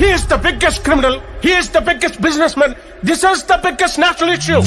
He is the biggest criminal. He is the biggest businessman. This is the biggest national issue.